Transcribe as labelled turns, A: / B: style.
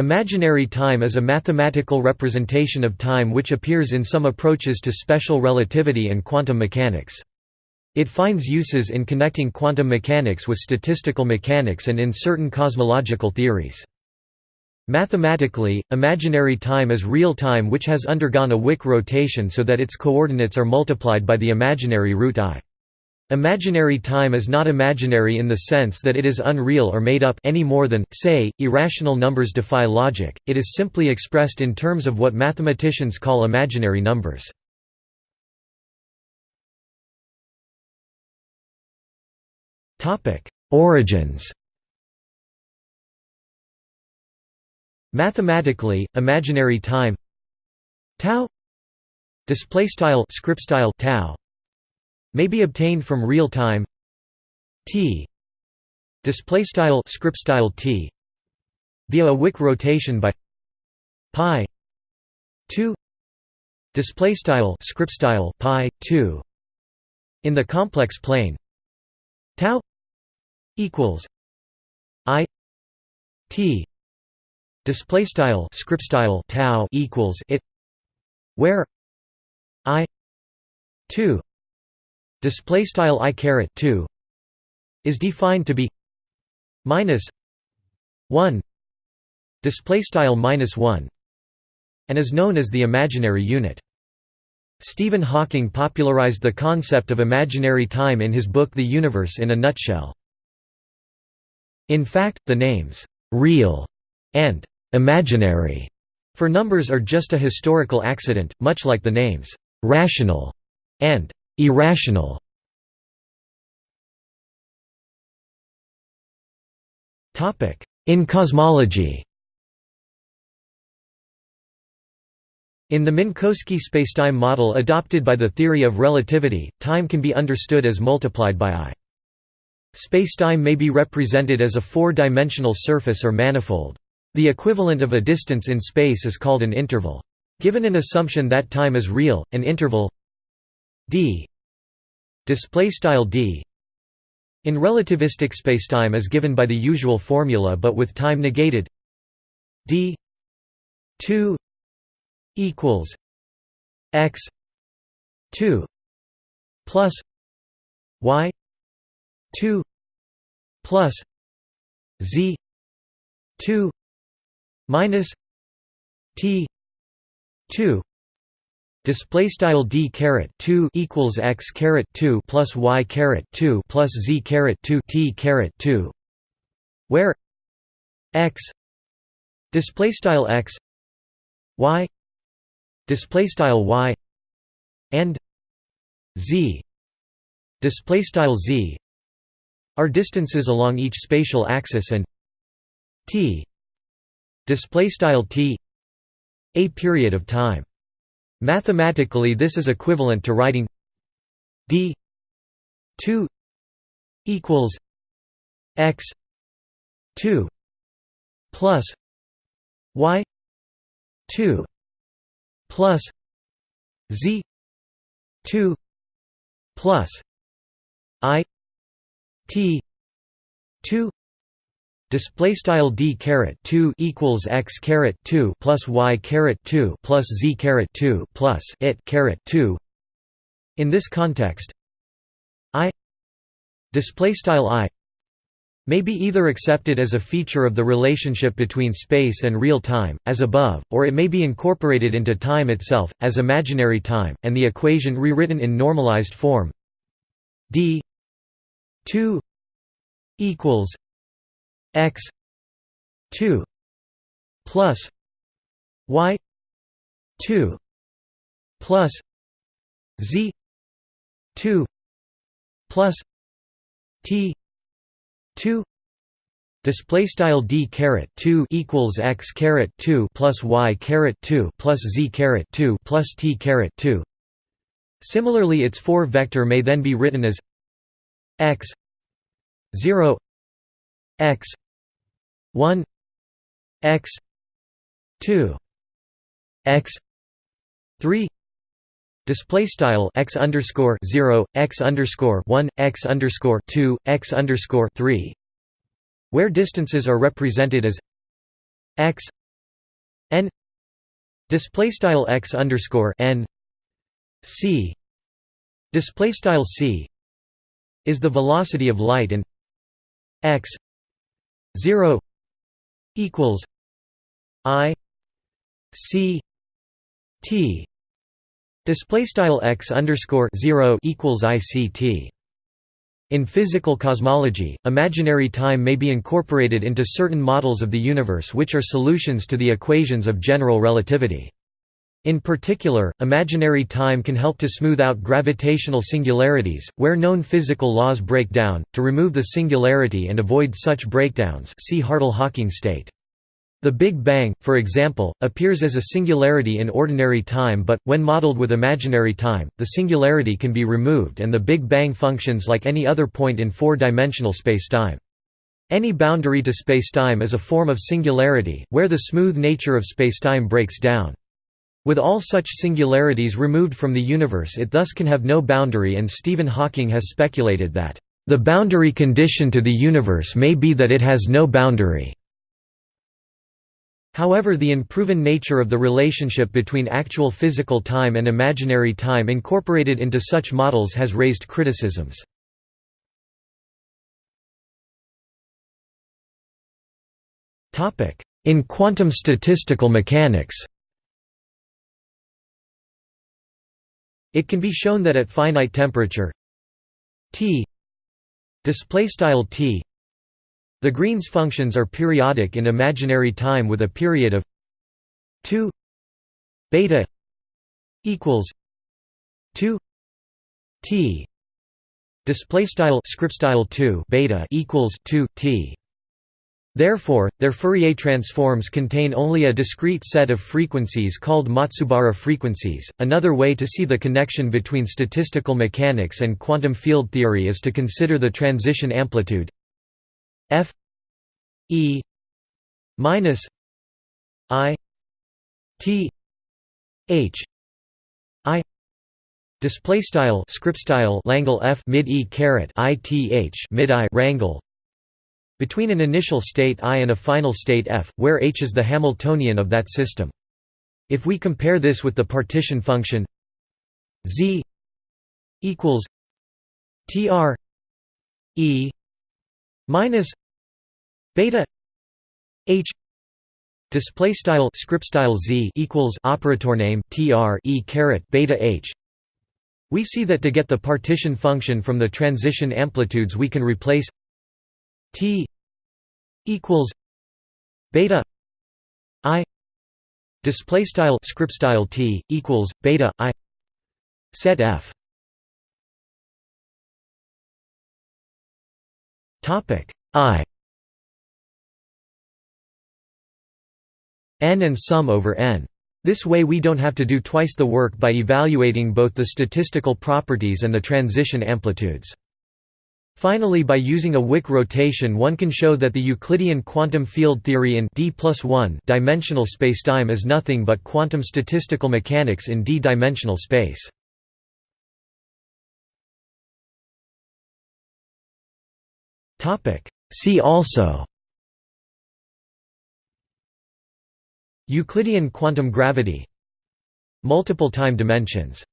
A: Imaginary time is a mathematical representation of time which appears in some approaches to special relativity and quantum mechanics. It finds uses in connecting quantum mechanics with statistical mechanics and in certain cosmological theories. Mathematically, imaginary time is real time which has undergone a Wick rotation so that its coordinates are multiplied by the imaginary root i. Imaginary time is not imaginary in the sense that it is unreal or made up any more than, say, irrational numbers defy logic, it is simply expressed in terms of what mathematicians call imaginary numbers. Origins. Mathematically, imaginary time. Tau. Display style script style tau may be obtained from real time. T. Display style script style t. Via a Wick rotation by pi 2 display style script style pi 2 in the complex plane tau equals i t. Display style script style tau equals it where i 2 display style i caret 2 is defined to be minus 1 display style minus 1 and is known as the imaginary unit Stephen Hawking popularized the concept of imaginary time in his book The Universe in a Nutshell. In fact, the names, "'real' and "'imaginary' for numbers are just a historical accident, much like the names, "'rational' and Irrational In cosmology In the Minkowski spacetime model adopted by the theory of relativity, time can be understood as multiplied by i. Spacetime may be represented as a four-dimensional surface or manifold. The equivalent of a distance in space is called an interval. Given an assumption that time is real, an interval d display style d. In relativistic spacetime is given by the usual formula but with time negated d 2 equals x 2 plus y 2 plus z 2 minus t 2 Display style d caret two equals x caret two plus y caret two plus z caret two t caret two, where x display style x y display style y and z display style z are distances along each spatial axis and t display style t a period of time Mathematically this is equivalent to writing d 2 equals x 2 plus y 2 plus z 2 plus i t 2 Display style d caret two equals x caret two plus y caret two plus z caret two plus it caret two. In this context, i display style i may be either accepted as a feature of the relationship between space and real time, as above, or it may be incorporated into time itself, as imaginary time, and the equation rewritten in normalized form d 2 equals x 2 plus y 2 plus z 2 plus t 2 Display style d caret two equals x caret two plus y caret two plus z caret two plus t caret two. Similarly, its four vector may then be written as x zero x 1 x 2 x 3 display style x underscore 0 x underscore 1 x underscore 2 x underscore 3 where distances are represented as x n display style x underscore n c. Display style c is the velocity of light and x 0 equals i c t display style x underscore 0 equals ict in physical cosmology, imaginary time may be incorporated into certain models of the universe which are solutions to the equations of general relativity. In particular, imaginary time can help to smooth out gravitational singularities, where known physical laws break down, to remove the singularity and avoid such breakdowns see Hartle-Hawking state. The Big Bang, for example, appears as a singularity in ordinary time but, when modeled with imaginary time, the singularity can be removed and the Big Bang functions like any other point in four-dimensional spacetime. Any boundary to spacetime is a form of singularity, where the smooth nature of spacetime breaks down. With all such singularities removed from the universe it thus can have no boundary and Stephen Hawking has speculated that, "...the boundary condition to the universe may be that it has no boundary." However the unproven nature of the relationship between actual physical time and imaginary time incorporated into such models has raised criticisms. In quantum statistical mechanics It can be shown that at finite temperature T T the Green's functions are periodic in imaginary time with a period of 2 beta equals 2 t display style script style 2 beta equals 2 t Therefore, their Fourier transforms contain only a discrete set of frequencies called Matsubara frequencies. Another way to see the connection between statistical mechanics and quantum field theory is to consider the transition amplitude F E minus I T H I display style script style Langle F mid E caret I T H mid I rangle between an initial state I and a final state F, where H is the Hamiltonian of that system. If we compare this with the partition function Z equals TR E minus beta h display style script style z equals operator name tr e caret beta h we see that to get the partition function from the transition amplitudes we can replace t equals beta i display style script style t equals beta i set f topic I n and sum over n. This way we don't have to do twice the work by evaluating both the statistical properties and the transition amplitudes. Finally by using a Wick rotation one can show that the Euclidean quantum field theory in d dimensional spacetime is nothing but quantum statistical mechanics in d-dimensional space. See also Euclidean quantum gravity Multiple time dimensions